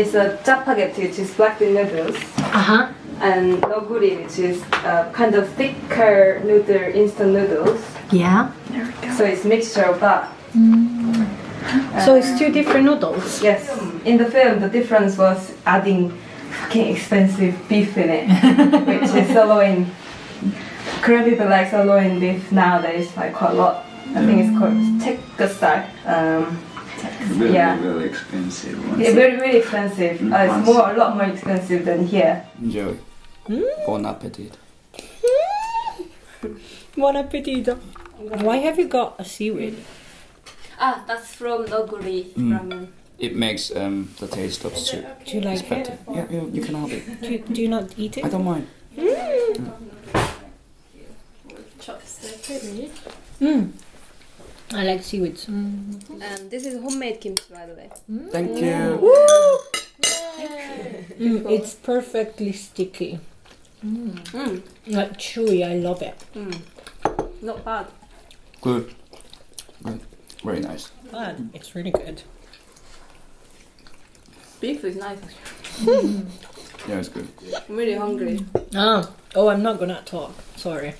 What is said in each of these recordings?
is a chapagetti, which is black bean noodles, Uh huh. and noguri, which is uh, kind of thicker noodle, instant noodles. Yeah. So it's mixture of that. So it's two different noodles. Yes. In the film, the difference was adding fucking expensive beef in it, which is sirloin. Korean people like sirloin beef nowadays, like quite a lot. I think it's called tekkasai. Um, Really, Yeah. really expensive ones. it's very, really expensive. Uh, it's more, a lot more expensive than here. Enjoy. Bon appetit. Buon appetito. Why have you got a seaweed? Ah, that's from noguri Mm. ramen. It makes um, the taste of soup. Do you It's like better. it? Yeah, yeah, you can have it. Do you, do you not eat it? I it? don't mind. Mm. I like seaweeds. And this is homemade kimchi, by the way. Thank you. Mm, it's perfectly sticky. Mm. Like chewy, I love it. Not bad. Good. Good. Very nice. But it's really good. Beef is nice. actually. Yeah, it's good. I'm really hungry. Ah, oh, I'm not gonna talk. Sorry.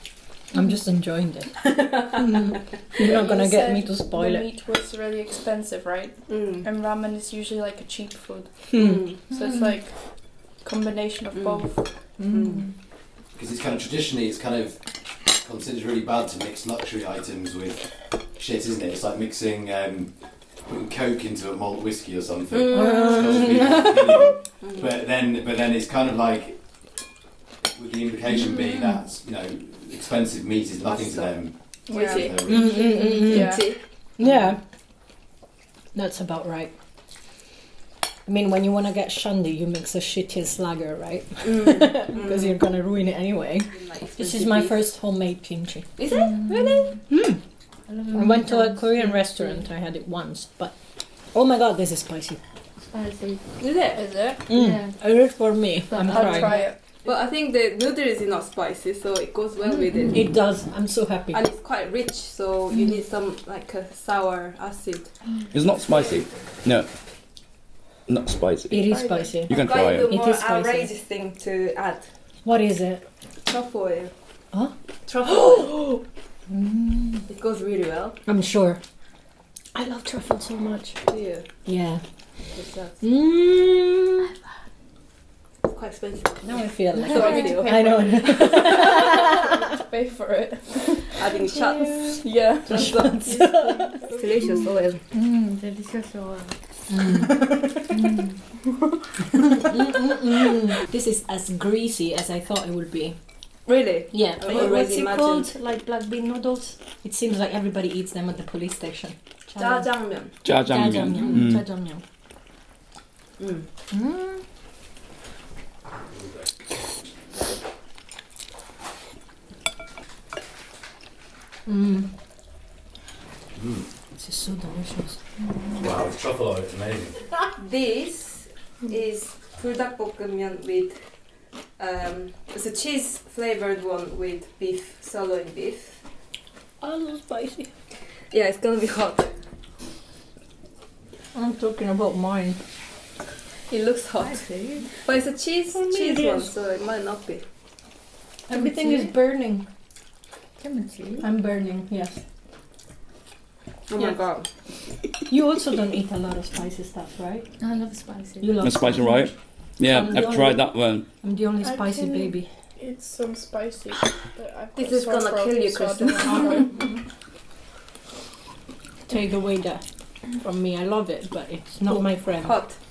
I'm just enjoying it. Mm. You're not gonna You get me to spoil the it. meat was really expensive, right? Mm. And ramen is usually like a cheap food, Mm. so it's like combination of Mm. both. Mm. because it's kind of traditionally it's kind of considered really bad to mix luxury items with shit, isn't it? It's like mixing um, putting Coke into a malt whiskey or something. It's got people's opinion. But then, but then it's kind of like with the implication being that you know expensive meat is nothing to them. Yeah. They're. Mm, mm, mm, mm. Yeah. Yeah, that's about right. I mean, when you want to get shandy, you mix a shittiest lager, right? Mm. Because you're gonna ruin it anyway. This is my first homemade kimchi. Is it? Really? I went to a Korean restaurant. I had it once, but oh my god, this is spicy. Spicy. Is it? Is it? Mm. It is for me. I'm I'll trying. try it. But I think the noodles is not spicy, so it goes well with it. It does. I'm so happy. And it's quite rich, so you need some like a sour acid. It's not spicy. No. Not spicy. It is spicy. You can try the it. It more is spicy. outrageous thing to add. What is it? Truffle oil. Huh? Truffle oil. It goes really well. I'm sure. I love truffle so much. Yeah. Yeah. It's, uh, Mm. It's quite expensive. Now I feel like So I feel. I know. Pay for it. Adding shots. Yeah. It's delicious oil. Mm, this is as greasy as I thought it would be. Really? Yeah. I What- already What's it imagined. called? Like black bean noodles? It seems like everybody eats them at the police station. Jajangmyeon. Jajangmyeon. Jajangmyeon. Mm. Jajangmyeon. Mm. Mm. Mm. This is so delicious. Mm. Wow, it's truffle oil, it's amazing. this is product bokkeumyeon with um, it's a cheese flavored one with beef, sirloin beef. Oh, so spicy. Yeah, it's gonna be hot. I'm talking about mine. It looks hot. But it's a cheese, cheese one, so it might not be. Everything is burning. I'm burning, yes. Oh Yeah. my god! You also don't eat a lot of spicy stuff, right? I love spicy. You love That's spicy, right? Yeah, I'm I've only- tried that one. I'm the only I spicy can- baby. It's some spicy, but I've This got is sore gonna throat, kill you, so I Kristen. don't wanna. Take away that from me. I love it, but it's not my friend. Hot.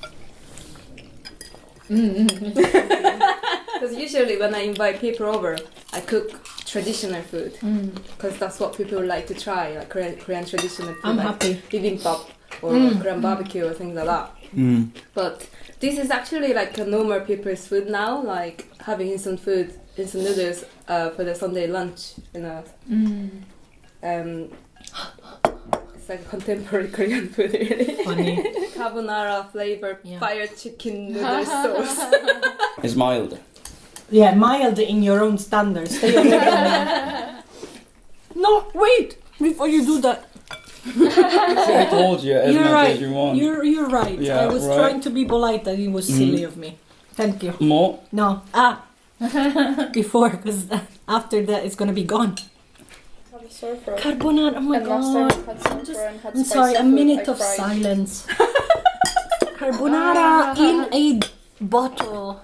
Because usually when I invite people over, I cook traditional food Mm. because that's what people like to try, like Korean, Korean traditional food, I'm like happy. bibimbap or Mm. Korean barbecue or things like that. Mm. But this is actually like a normal people's food now, like having instant food, instant noodles uh, for the Sunday lunch. You know, Mm. um, it's like contemporary Korean food, really. Funny. Carbonara flavor, Yeah. fire chicken noodle sauce. It's mild. Yeah, mild in your own standards. Stay away from me. No, wait! Before you do that, I told you as You're much right. as you want. You're you're right. Yeah, I was right. trying to be polite, and it was silly Mhm. of me. Thank you. More? No, ah, before because after that it's gonna be gone. Have a sore throat. Carbonara. Oh my and last time god. I had I'm just- had I'm sorry. A minute I of cried. silence. Carbonara in a bottle.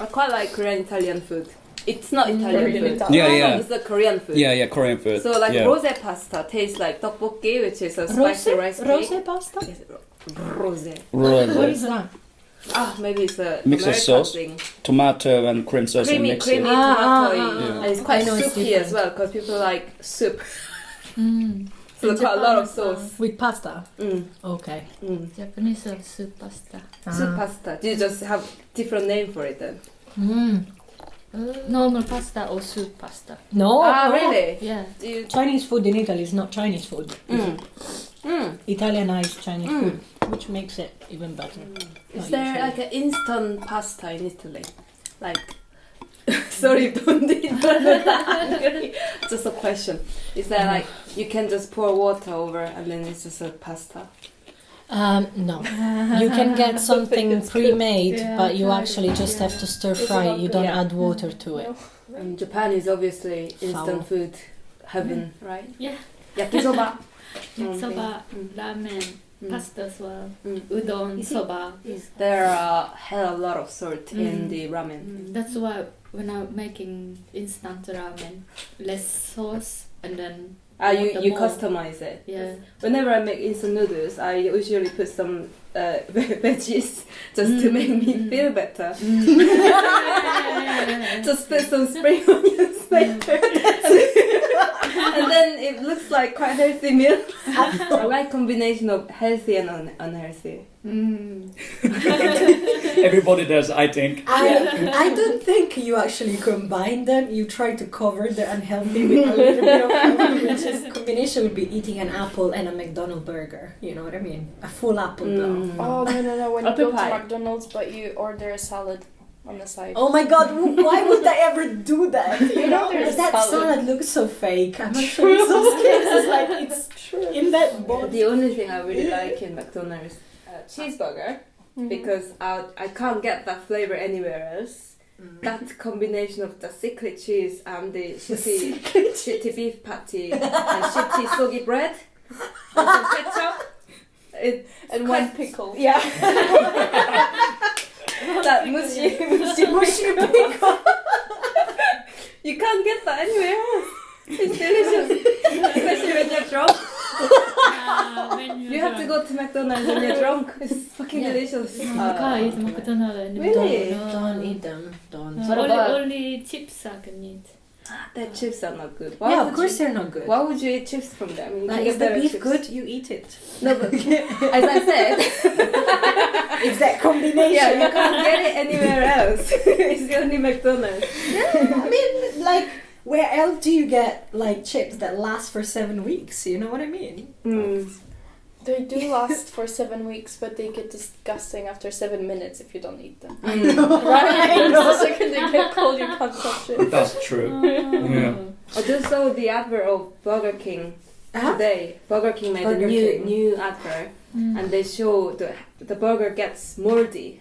I quite like Korean Italian food. It's not Italian Korean food. Italian. Yeah, No, no, yeah. It's a Korean food. Yeah, yeah, Korean food. So like yeah. rose pasta tastes like tteokbokki, which is a Rose, spicy rice cake. rose pasta. Yes, Rose. Rose. What is that? Ah, maybe it's a Mixed American sauce? thing. Tomato and cream sauce Creamy, and mix creamy it. Ah, tomato. ah, ah, ah. And it's quite know soupy as well because people like soup. Mm. So In quite a lot of uh, sauce. With pasta. Mm, Okay. mm. Japanese have soup pasta. Soup Ah. pasta. Do you just have different name for it then? Mm. Normal pasta or soup pasta. No. ah, no. really? Yeah. You? Chinese food in Italy is not Chinese food. Mm. Mm. Italianized Chinese Mm. food, which makes it even better. Is there usually. like an instant pasta in Italy? Like, sorry, don't eat that. Just a question. Is there like you can just pour water over and then it's just a pasta? Um, no. You can get something pre-made, Yeah, but you actually just yeah. have to stir Is it fry. You don't Yeah. add water to it. And Japan is obviously Foul. instant food heaven, right? Yeah. Yakisoba. Yakisoba, Mm. ramen, Mm. pasta as well. Mm. Udon, You see- soba. There are hell a lot of salt in Mm. the ramen. Mm, That's why when I'm making instant ramen, less sauce and then Ah, you you more. customize it. Yeah. Whenever I make instant noodles, I usually put some uh, veggies just to Mm, make me mm. feel better. Mm. Just put some spring onions later. and then it looks like quite healthy meal. I like combination of healthy and un- unhealthy. Mm. Everybody does, I think. I, I don't think you actually combine them. You try to cover the unhealthy with a little bit of healthy, which combination would be eating an apple and a McDonald's burger. You know what I mean? A full apple blow. Mm. Oh no no no! When you Apple go to. McDonald's, but you order a salad on the side. Oh my god, why would I ever do that? You know, There's that salad. salad looks so fake. I'm actually so scared. It's like it's true. in that bowl. The only thing I really like in McDonald's uh, cheeseburger Mm-hmm. because I I can't get that flavor anywhere else. That combination of the secret cheese and the shitty, shitty beef patty and shitty soggy bread and some ketchup. It, and one pickle. yeah. that mushy, mushy, mushy pickle. you can't get that anywhere else. It's delicious, especially when you're drunk. Ah, You have to go to McDonald's when you're drunk. It's fucking Yeah. delicious. You can't eat McDonald's anymore. Really? No. Don't eat them. Don't. No, What only, about- only chips I can eat. Their chips are not good. Why yeah, of course You, they're not good. why would you eat chips from them? You Like, can is the better beef chips. good? You eat it. No, but as I said, It's that combination. yeah, you can't get it anywhere else. it's only McDonald's. Yeah, I mean, like, where else do you get like chips that last for seven weeks? You know what I mean? Mm. They do last for seven weeks, but they get disgusting after seven minutes if you don't eat them. Mm. Right? the second they get cold, you can't touch it. That's true. Yeah. I just saw the advert of Burger King Huh? today. Burger King made Burger a new King. new advert, Mm. and they show the the burger gets moldy,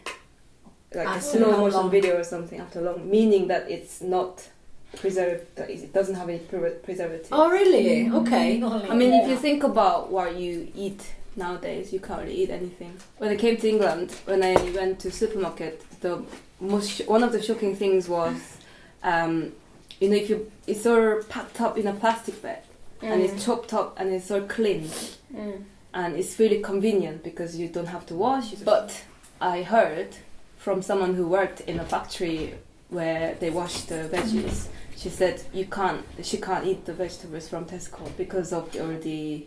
like a slow motion long? video or something after long, meaning that it's not preserved. that It doesn't have any pre- preservative. Oh, really? Okay. I mean, if you think about what you eat nowadays, you can't really eat anything. When I came to England, when I went to supermarket, the most sh- one of the shocking things was, um, you know, if you it's all packed up in a plastic bag and it's chopped up and it's all clean Mm. and it's really convenient because you don't have to wash. But I heard from someone who worked in a factory where they wash the veggies. She said you can't. She can't eat the vegetables from Tesco because of all the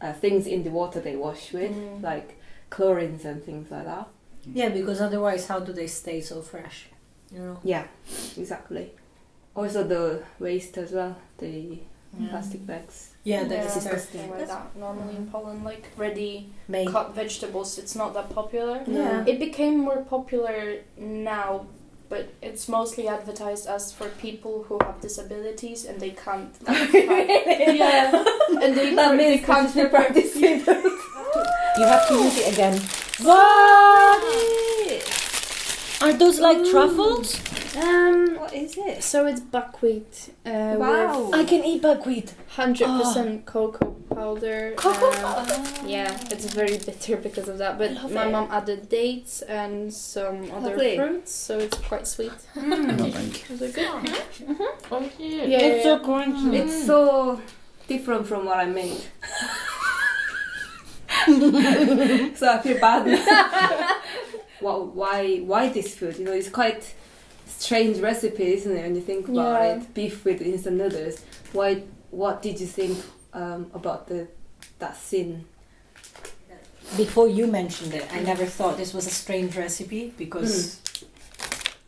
uh, things in the water they wash with, Mm. like chlorines and things like that. Yeah, because otherwise, how do they stay so fresh? You know. Yeah, exactly. Also the waste as well, the Yeah. plastic bags. Yeah, Yeah, that's disgusting. disgusting. Like that. Normally in Poland, like ready Made. cut vegetables, it's not that popular. Yeah. It became more popular now, but it's mostly advertised as for people who have disabilities and they can't. yeah, and they, That they means can't can't practice it. You have to use it again. What? Are those like truffles? Um, What is it? so it's buckwheat uh, Wow. with I can eat buckwheat. hundred percent cocoa powder. Cocoa um, powder. Yeah, it's very bitter because of that. But love my it. mom added dates and some other Lovely. fruits, so it's quite sweet. No, mm. thank you. Is it good? Oh, mm-hmm. yeah. Yeah, It's so yeah. crunchy. Mm. It's so different from what I made. so I feel bad. well, why why this food? You know, it's quite strange recipe, isn't it? When you think about Yeah. it, beef with instant noodles. Why? What did you think um, about the that scene? Before you mentioned it, I never thought this was a strange recipe because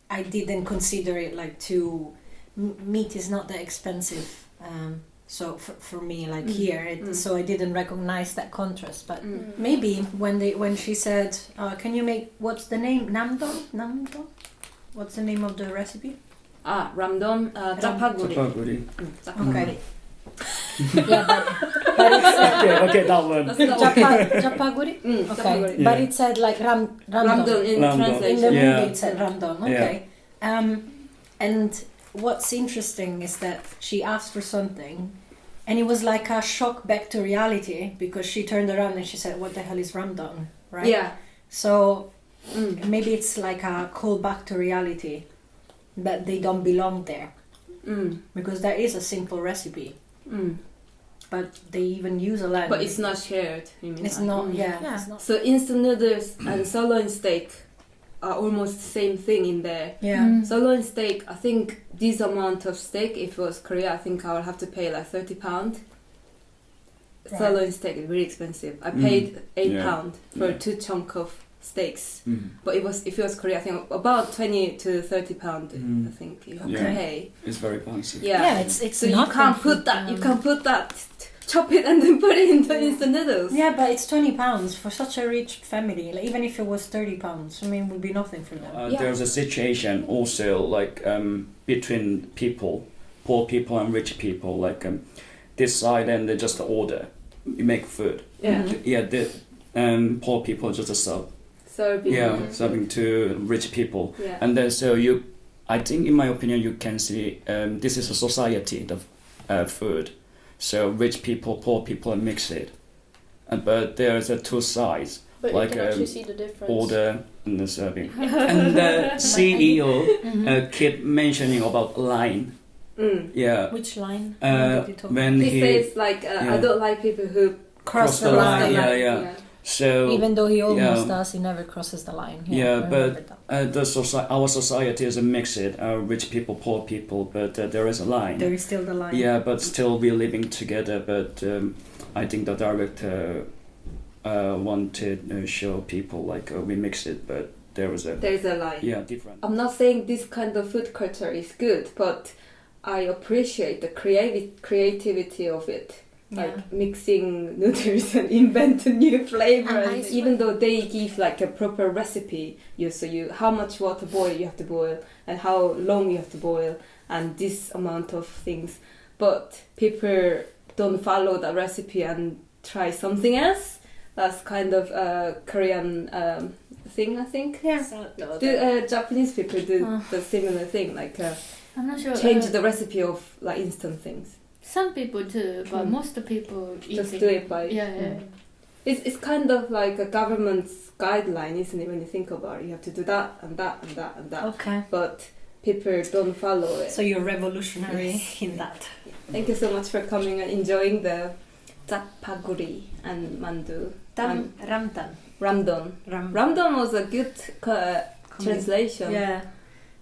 I didn't consider it like too. m- Meat is not that expensive, um, so for, for me, like Mm. here, it, Mm. so I didn't recognize that contrast. But Mm. maybe when they when she said, uh, "Can you make what's the name? Namdon? Namdon? What's the name of the recipe?" Ah, ramdon, uh, Ram- japaguri. Chapaguri. Mm, japaguri. Okay. Yeah, but, but it's Okay, okay, that one. That's the japa, japaguri. Mm, Okay, japaguri. but it said like ram ramdon. Ramdon in Ramdon. In the translation. Yeah. movie, it said Ramdon. Okay. Um, and what's interesting is that she asked for something, and it was like a shock back to reality because she turned around and she said, "What the hell is Ramdon?" Right. Yeah. So Mm. maybe it's like a call back to reality that they don't belong there Mm. because there is a simple recipe, Mm. but they even use a lamb. But it's not shared. You mean It's like- not. Mm. Yeah. Yeah. It's not. So instant noodles and sirloin steak are almost the same thing in there. Yeah. Mm. Sirloin steak, I think this amount of steak, if it was Korea, I think I would have to pay like thirty pound. Right. Sirloin steak is very expensive. I Mm. paid eight Yeah. pound for Yeah. two chunk of steaks. Mm. But it was if it was Korea, I think about twenty to thirty pound. Mm. I think you have Yeah. to pay. It's very fancy. Yeah. Yeah, it's it's so you can't for- put that. You um, can put that, chop it, and then put it into instant noodles. Yeah, but it's twenty pounds for such a rich family. Like, even if it was thirty pounds, I mean, it would be nothing for them. Uh, Yeah. There's a situation also like um, between people, poor people and rich people. Like um, this side and they just order, you make food. Yeah. Yeah, the um, poor people just a sub. Serving. Yeah, serving to rich people, Yeah. and then so you, I think in my opinion you can see um, this is a society the uh, food, so rich people, poor people and mix it, and but there's a two sides. But Like, you can actually um, see the difference. order and the serving. and the CEO uh, keep mentioning about line. Mm. Yeah. Which line? Uh, What did you talk when He he says like uh, I don't like people who cross, cross the, the line. line, yeah, yeah. So Even though he almost yeah. does, he never crosses the line. Yeah, I but- uh, the soci- our society is a mixed uh, rich people, poor people, but uh, there is a line. there is still the line. yeah, but still we're living together. But um, I think the director uh, wanted to show people like uh, we mix it, but there was a there's a line. yeah different. I'm not saying this kind of food culture is good, but I appreciate the creative creativity of it. Like mixing noodles and invent a new flavor. And And even though they give like a proper recipe, you so you how much water boil you have to boil and how long you have to boil and this amount of things, but people don't follow that recipe and try something else. That's kind of a Korean um, thing, I think. Yeah. Do uh, Japanese people do Uh. the similar thing, like uh, I'm not sure. change uh, the recipe of like instant things? Some people do, but Mm. most people Just eating- do it by. Yeah, yeah. Mm. It's it's kind of like a government's guideline, isn't it? When you think about it, you have to do that and that and that and that, Okay. but people don't follow it. So you're revolutionary Yes. in that. Thank you so much for coming and enjoying the japaguri and mandu. Dam, ramdan. Ramdon. Ram, Ramdon was a good uh, translation. Yeah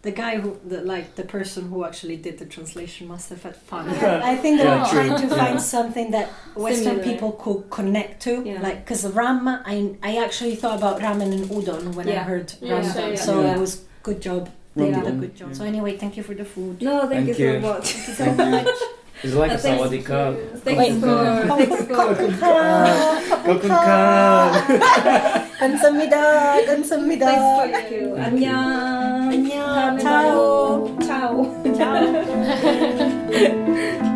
the guy who the, like the person who actually did the translation must have had fun. Yeah, i think they yeah, were trying to find yeah. something that western Similar. people could connect to like because ramen I, I actually thought about ramen and udon when i heard ramen so it was good job. They did a good job. So anyway thank you for the food. No thank, thank you, you. so much. Thank you. so much. It's like uh, sawadika. Thanks for Kokun Kan. Kamsamida. Kamsamida. Thanks for you. Annyeong. Ciao. Ciao. Ciao.